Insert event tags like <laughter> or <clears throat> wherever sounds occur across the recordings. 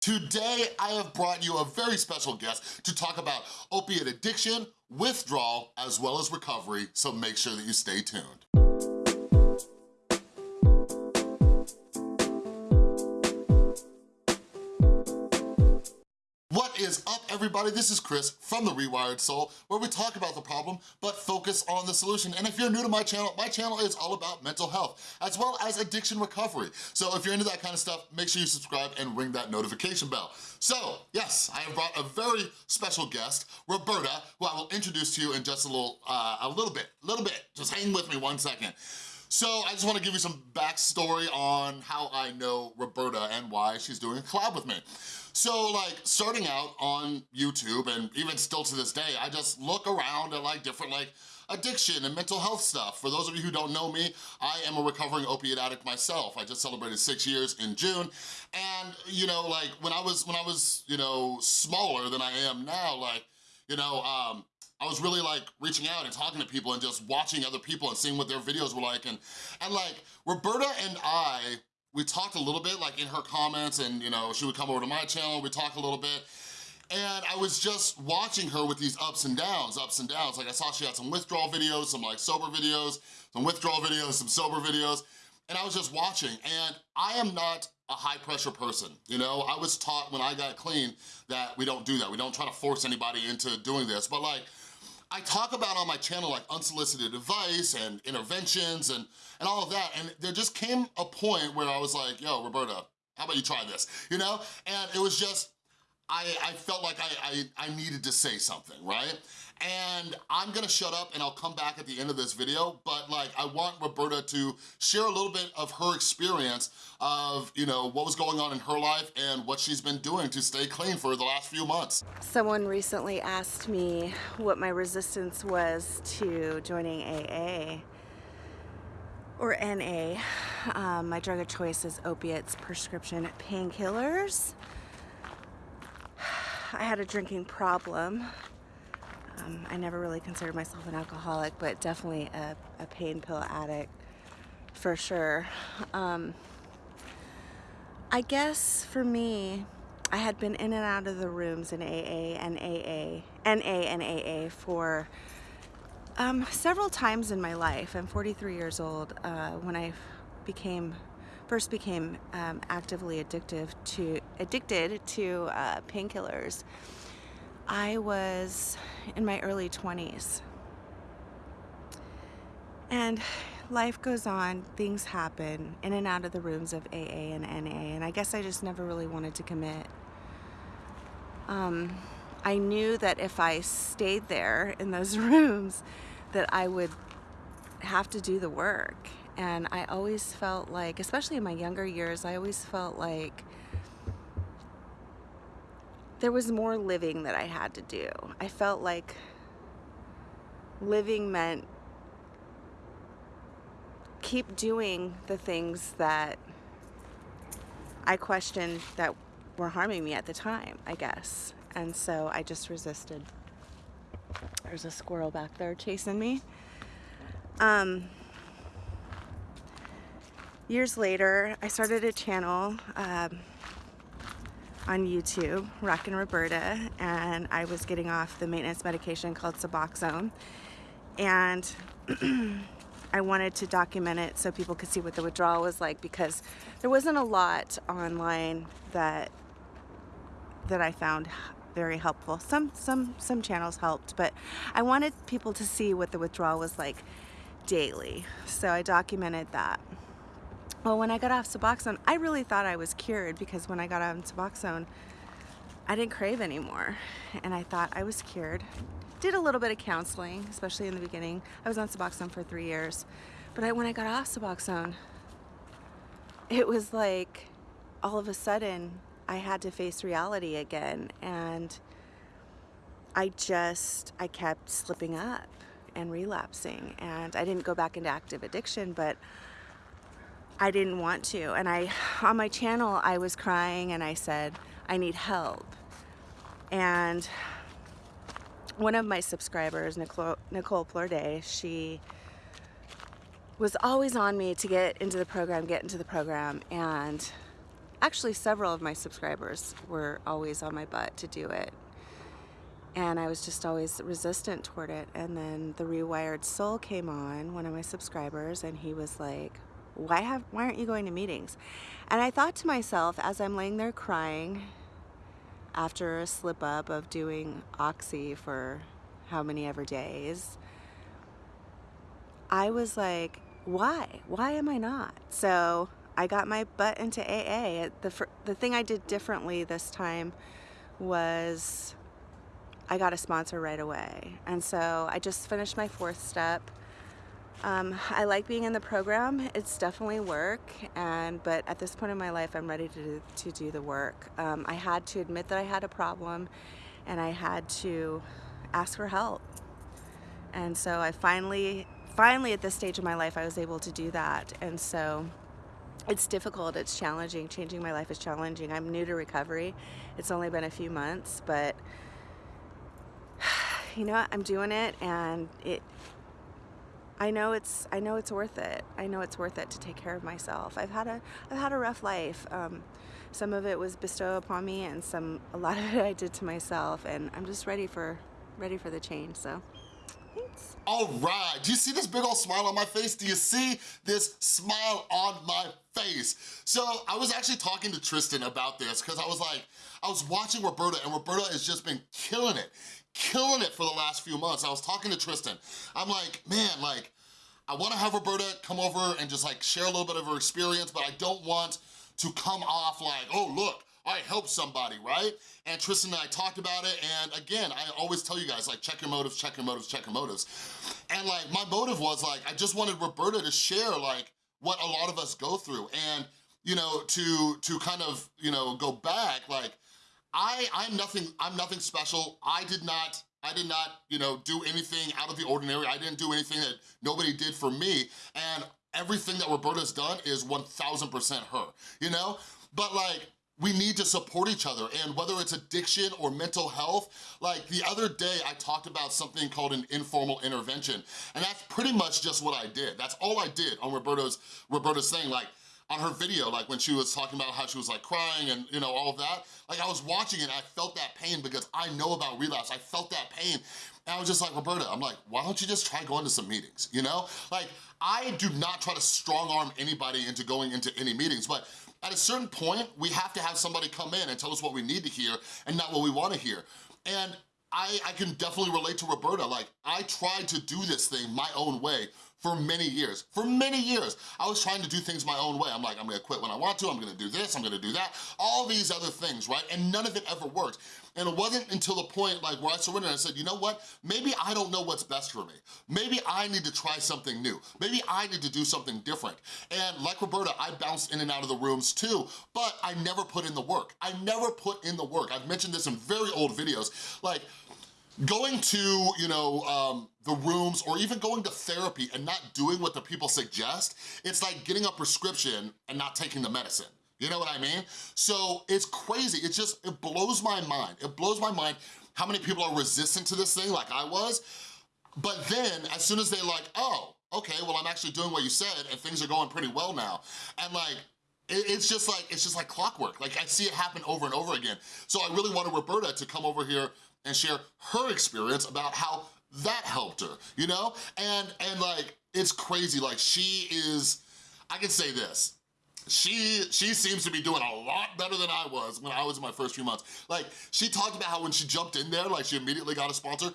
Today, I have brought you a very special guest to talk about opiate addiction, withdrawal, as well as recovery, so make sure that you stay tuned. What is up, everybody? This is Chris from The Rewired Soul, where we talk about the problem, but focus on the solution. And if you're new to my channel, my channel is all about mental health, as well as addiction recovery. So if you're into that kind of stuff, make sure you subscribe and ring that notification bell. So, yes, I have brought a very special guest, Roberta, who I will introduce to you in just a little, uh, a little bit, a little bit. Just hang with me one second. So I just wanna give you some backstory on how I know Roberta and why she's doing a collab with me. So like starting out on YouTube and even still to this day, I just look around at like different like addiction and mental health stuff. For those of you who don't know me, I am a recovering opiate addict myself. I just celebrated six years in June. And you know, like when I was, when I was, you know, smaller than I am now, like, you know, um, I was really like reaching out and talking to people and just watching other people and seeing what their videos were like. And, and like Roberta and I, we talked a little bit like in her comments and you know, she would come over to my channel, we talk a little bit. And I was just watching her with these ups and downs, ups and downs. Like I saw she had some withdrawal videos, some like sober videos, some withdrawal videos, some sober videos. And I was just watching and I am not a high pressure person, you know? I was taught when I got clean that we don't do that. We don't try to force anybody into doing this. But like, I talk about on my channel like unsolicited advice and interventions and, and all of that, and there just came a point where I was like, yo, Roberta, how about you try this, you know? And it was just, I, I felt like I, I, I needed to say something, right? and I'm gonna shut up and I'll come back at the end of this video, but like I want Roberta to share a little bit of her experience of, you know, what was going on in her life and what she's been doing to stay clean for the last few months. Someone recently asked me what my resistance was to joining AA or NA. Um, my drug of choice is opiates, prescription painkillers. I had a drinking problem um, I never really considered myself an alcoholic, but definitely a, a pain pill addict for sure. Um, I guess for me, I had been in and out of the rooms in AA and AA, NA and AA for um, several times in my life. I'm 43 years old uh, when I became first became um, actively addictive to addicted to uh, painkillers. I was in my early 20s. And life goes on, things happen in and out of the rooms of AA and NA, and I guess I just never really wanted to commit. Um, I knew that if I stayed there in those <laughs> rooms, that I would have to do the work. And I always felt like, especially in my younger years, I always felt like there was more living that I had to do. I felt like living meant keep doing the things that I questioned that were harming me at the time, I guess. And so I just resisted. There's a squirrel back there chasing me. Um, years later, I started a channel. Um, on YouTube, Rockin' Roberta, and I was getting off the maintenance medication called Suboxone. And <clears throat> I wanted to document it so people could see what the withdrawal was like because there wasn't a lot online that that I found very helpful. Some some some channels helped, but I wanted people to see what the withdrawal was like daily. So I documented that. Well, when I got off Suboxone, I really thought I was cured because when I got on Suboxone, I didn't crave anymore. And I thought I was cured. Did a little bit of counseling, especially in the beginning. I was on Suboxone for three years. But I, when I got off Suboxone, it was like all of a sudden I had to face reality again. And I just, I kept slipping up and relapsing. And I didn't go back into active addiction, but I didn't want to. And I, on my channel, I was crying and I said, I need help. And one of my subscribers, Nicole, Nicole Plorde, she was always on me to get into the program, get into the program. And actually several of my subscribers were always on my butt to do it. And I was just always resistant toward it. And then the Rewired Soul came on, one of my subscribers, and he was like, why have why aren't you going to meetings? And I thought to myself as I'm laying there crying after a slip up of doing oxy for how many ever days, I was like, why? Why am I not? So I got my butt into AA. The, the thing I did differently this time was I got a sponsor right away. And so I just finished my fourth step. Um, I like being in the program. It's definitely work, and but at this point in my life, I'm ready to do, to do the work. Um, I had to admit that I had a problem, and I had to ask for help. And so I finally, finally at this stage of my life, I was able to do that. And so it's difficult, it's challenging. Changing my life is challenging. I'm new to recovery. It's only been a few months, but <sighs> you know, what, I'm doing it and it I know it's I know it's worth it. I know it's worth it to take care of myself. I've had a I've had a rough life. Um, some of it was bestowed upon me, and some a lot of <laughs> it I did to myself. And I'm just ready for ready for the change. So. Thanks. All right, do you see this big old smile on my face? Do you see this smile on my face? So I was actually talking to Tristan about this because I was like, I was watching Roberta and Roberta has just been killing it killing it for the last few months. I was talking to Tristan. I'm like, man, like, I wanna have Roberta come over and just like share a little bit of her experience, but I don't want to come off like, oh, look, I helped somebody, right? And Tristan and I talked about it, and again, I always tell you guys, like, check your motives, check your motives, check your motives. And like, my motive was like, I just wanted Roberta to share like what a lot of us go through, and you know, to, to kind of, you know, go back, like, I, I'm nothing, I'm nothing special. I did not, I did not, you know, do anything out of the ordinary. I didn't do anything that nobody did for me. And everything that Roberta's done is 1000% her, you know? But like, we need to support each other and whether it's addiction or mental health, like the other day I talked about something called an informal intervention and that's pretty much just what I did. That's all I did on Roberta's, Roberta's thing. Like on her video, like when she was talking about how she was like crying and you know, all of that, like I was watching it I felt that pain because I know about relapse, I felt that pain. And I was just like, Roberta, I'm like, why don't you just try going to some meetings, you know? Like, I do not try to strong arm anybody into going into any meetings, but at a certain point, we have to have somebody come in and tell us what we need to hear and not what we wanna hear. And I, I can definitely relate to Roberta. Like, I tried to do this thing my own way for many years. For many years, I was trying to do things my own way. I'm like, I'm gonna quit when I want to, I'm gonna do this, I'm gonna do that, all these other things, right? And none of it ever worked. And it wasn't until the point like where I surrendered and I said, you know what? Maybe I don't know what's best for me. Maybe I need to try something new. Maybe I need to do something different. And like Roberta, I bounced in and out of the rooms too, but I never put in the work. I never put in the work. I've mentioned this in very old videos. Like, going to, you know, um, the rooms or even going to therapy and not doing what the people suggest, it's like getting a prescription and not taking the medicine. You know what I mean? So it's crazy. It just, it blows my mind. It blows my mind how many people are resistant to this thing like I was. But then as soon as they like, oh, okay, well, I'm actually doing what you said and things are going pretty well now. And like, it's just like, it's just like clockwork. Like I see it happen over and over again. So I really wanted Roberta to come over here and share her experience about how that helped her, you know? And, and like, it's crazy, like she is, I can say this, she she seems to be doing a lot better than I was when I was in my first few months. Like, she talked about how when she jumped in there, like she immediately got a sponsor,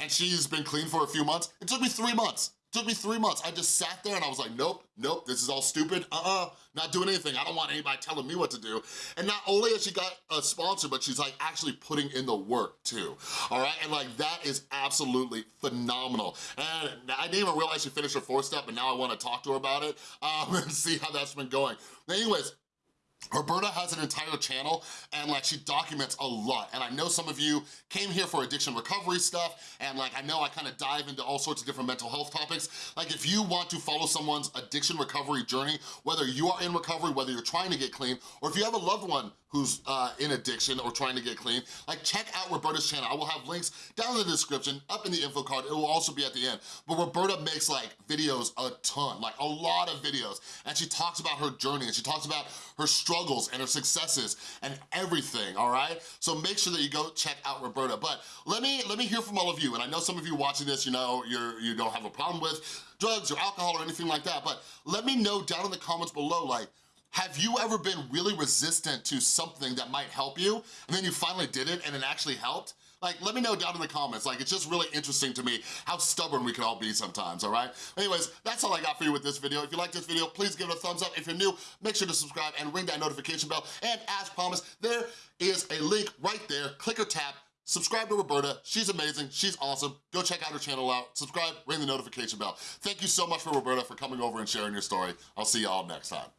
and she's been clean for a few months. It took me three months Took me three months. I just sat there and I was like, nope, nope, this is all stupid. Uh-uh, not doing anything. I don't want anybody telling me what to do. And not only has she got a sponsor, but she's like actually putting in the work too, all right? And like that is absolutely phenomenal. And I didn't even realize she finished her fourth step and now I wanna talk to her about it um, <laughs> and see how that's been going. anyways, Roberta has an entire channel and like she documents a lot and I know some of you came here for addiction recovery stuff and like I know I kind of dive into all sorts of different mental health topics. Like if you want to follow someone's addiction recovery journey, whether you are in recovery, whether you're trying to get clean, or if you have a loved one who's uh, in addiction or trying to get clean, like check out Roberta's channel. I will have links down in the description, up in the info card. It will also be at the end. But Roberta makes like videos a ton, like a lot of videos. And she talks about her journey and she talks about her struggles and her successes and everything, all right? So make sure that you go check out Roberta. But let me let me hear from all of you. And I know some of you watching this, you know, you're, you don't have a problem with drugs or alcohol or anything like that, but let me know down in the comments below, like, have you ever been really resistant to something that might help you, and then you finally did it and it actually helped? Like, let me know down in the comments. Like, it's just really interesting to me how stubborn we can all be sometimes, all right? Anyways, that's all I got for you with this video. If you like this video, please give it a thumbs up. If you're new, make sure to subscribe and ring that notification bell. And as promised, there is a link right there. Click or tap Subscribe to Roberta, she's amazing, she's awesome. Go check out her channel out, subscribe, ring the notification bell. Thank you so much for Roberta for coming over and sharing your story. I'll see y'all next time.